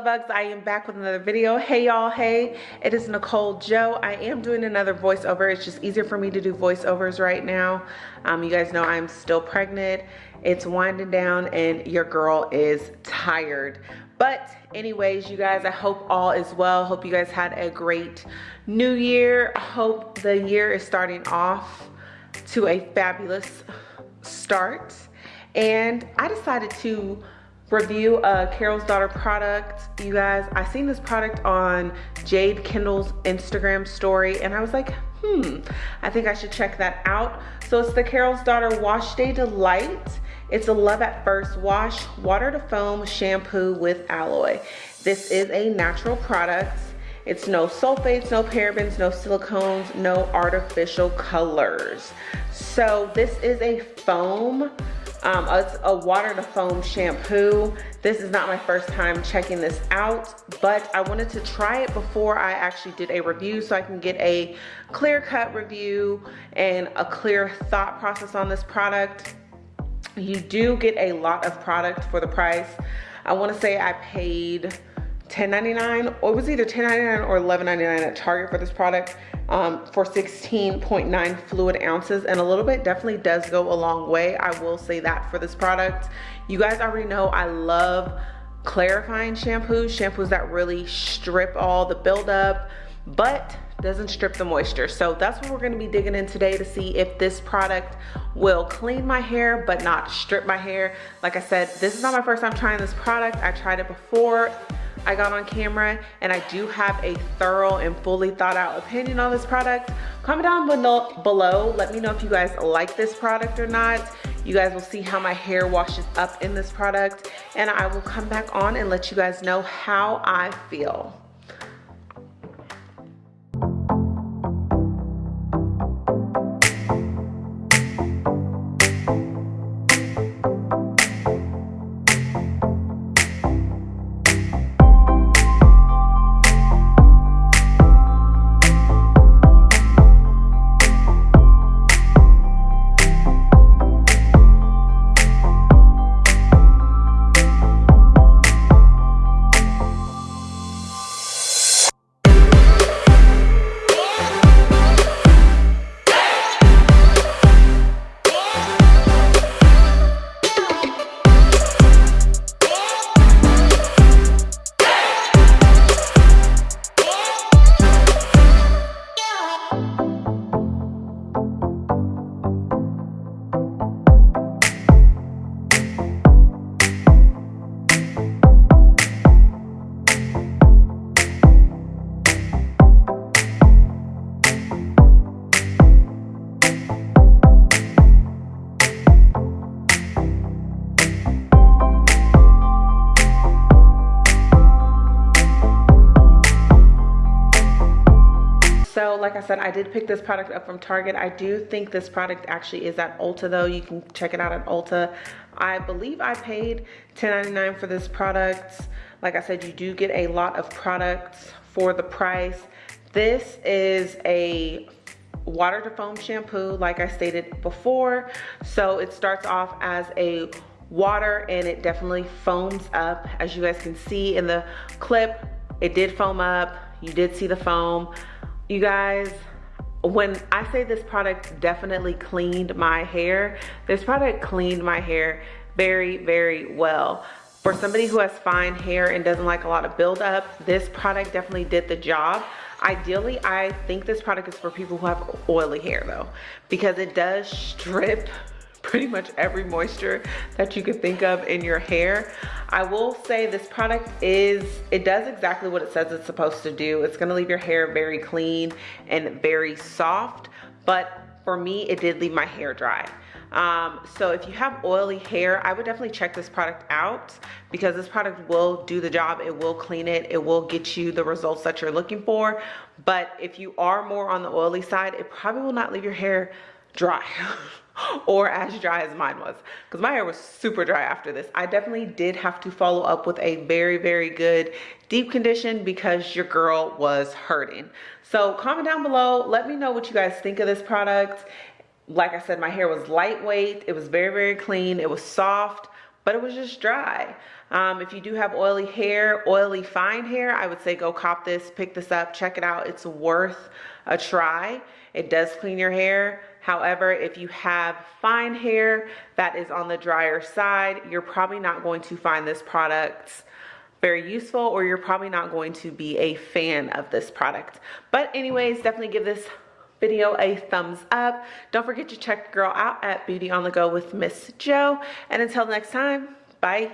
love bugs i am back with another video. Hey y'all. Hey it is nicole joe. I am doing another voiceover. It's just easier for me to do voiceovers right now. Um, you guys know i'm still pregnant. It's winding down and your girl is tired. But anyways you guys i hope all is well. Hope you guys had a great new year. Hope the year is starting off to a fabulous start. And i decided to review a Carol's Daughter product. You guys, I seen this product on Jade Kendall's Instagram story and I was like, hmm, I think I should check that out. So it's the Carol's Daughter Wash Day Delight. It's a Love at First Wash Water to Foam Shampoo with Aloe. This is a natural product. It's no sulfates, no parabens, no silicones, no artificial colors. So this is a foam um, it's a water to foam shampoo. This is not my first time checking this out, but I wanted to try it before I actually did a review so I can get a clear cut review and a clear thought process on this product. You do get a lot of product for the price. I wanna say I paid $10.99 or it was either $10.99 or $11.99 at Target for this product um, for 16.9 fluid ounces and a little bit definitely does go a long way. I will say that for this product. You guys already know I love clarifying shampoos, shampoos that really strip all the buildup, but doesn't strip the moisture. So that's what we're gonna be digging in today to see if this product will clean my hair but not strip my hair. Like I said, this is not my first time trying this product. I tried it before I got on camera and I do have a thorough and fully thought out opinion on this product. Comment down below, let me know if you guys like this product or not. You guys will see how my hair washes up in this product and I will come back on and let you guys know how I feel. Like I said, I did pick this product up from Target. I do think this product actually is at Ulta though. You can check it out at Ulta. I believe I paid $10.99 for this product. Like I said, you do get a lot of products for the price. This is a water to foam shampoo like I stated before. So it starts off as a water and it definitely foams up. As you guys can see in the clip, it did foam up. You did see the foam you guys when I say this product definitely cleaned my hair, this product cleaned my hair very, very well. For somebody who has fine hair and doesn't like a lot of buildup, this product definitely did the job. Ideally, I think this product is for people who have oily hair though, because it does strip pretty much every moisture that you could think of in your hair. I will say this product is, it does exactly what it says it's supposed to do. It's gonna leave your hair very clean and very soft, but for me, it did leave my hair dry. Um, so if you have oily hair, I would definitely check this product out because this product will do the job. It will clean it. It will get you the results that you're looking for. But if you are more on the oily side, it probably will not leave your hair dry. or as dry as mine was because my hair was super dry after this. I definitely did have to follow up with a very, very good deep condition because your girl was hurting. So comment down below. Let me know what you guys think of this product. Like I said, my hair was lightweight. It was very, very clean. It was soft, but it was just dry. Um, if you do have oily hair, oily fine hair, I would say go cop this, pick this up, check it out. It's worth a try. It does clean your hair. However, if you have fine hair that is on the drier side, you're probably not going to find this product very useful or you're probably not going to be a fan of this product. But anyways, definitely give this video a thumbs up. Don't forget to check girl out at Beauty on the Go with Miss Jo. And until next time, bye.